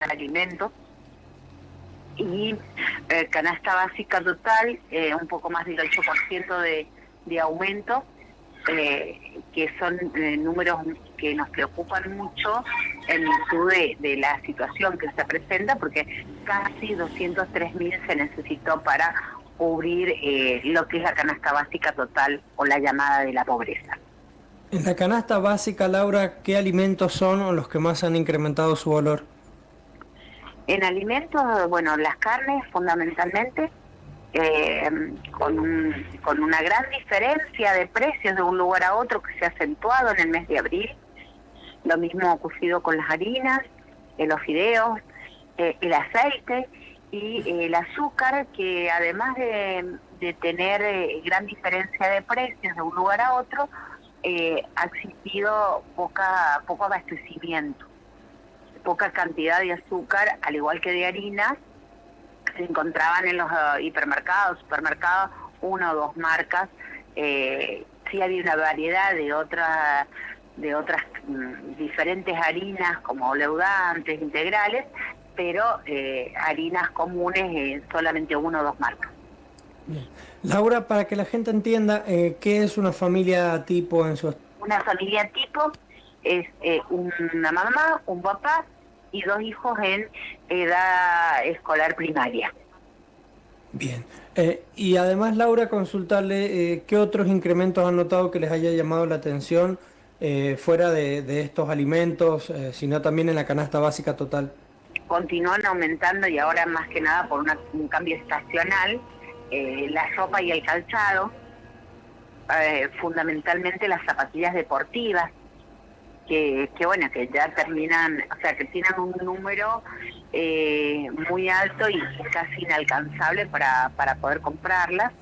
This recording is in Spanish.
alimentos y eh, canasta básica total, eh, un poco más del 8% de, de aumento, eh, que son números que nos preocupan mucho en virtud de, la situación que se presenta, porque casi 203 mil se necesitó para cubrir lo que es la canasta básica total o la llamada de la pobreza. En la canasta básica, Laura, ¿qué alimentos son los que más han incrementado su valor? En alimentos, bueno, las carnes fundamentalmente, eh, con, con una gran diferencia de precios de un lugar a otro que se ha acentuado en el mes de abril. Lo mismo ha ocurrido con las harinas, eh, los fideos, eh, el aceite y el azúcar, que además de, de tener gran diferencia de precios de un lugar a otro, ha existido poca, poco abastecimiento poca cantidad de azúcar, al igual que de harina, se encontraban en los eh, hipermercados, supermercados, una o dos marcas. Eh, sí había una variedad de otras de otras mm, diferentes harinas como leudantes, integrales, pero eh, harinas comunes solamente una o dos marcas. Laura, para que la gente entienda, ¿qué es una familia tipo en su... Una familia tipo es eh, una mamá, un papá y dos hijos en edad escolar primaria. Bien. Eh, y además, Laura, consultarle eh, qué otros incrementos han notado que les haya llamado la atención fuera de, estos alimentos, sino también en la canasta básica total. Continúan aumentando y ahora más que nada por un cambio estacional, la ropa y el calzado, fundamentalmente las zapatillas deportivas, que, bueno, que ya terminan, o sea, que tienen un número eh, muy alto y casi inalcanzable para, para poder comprarlas.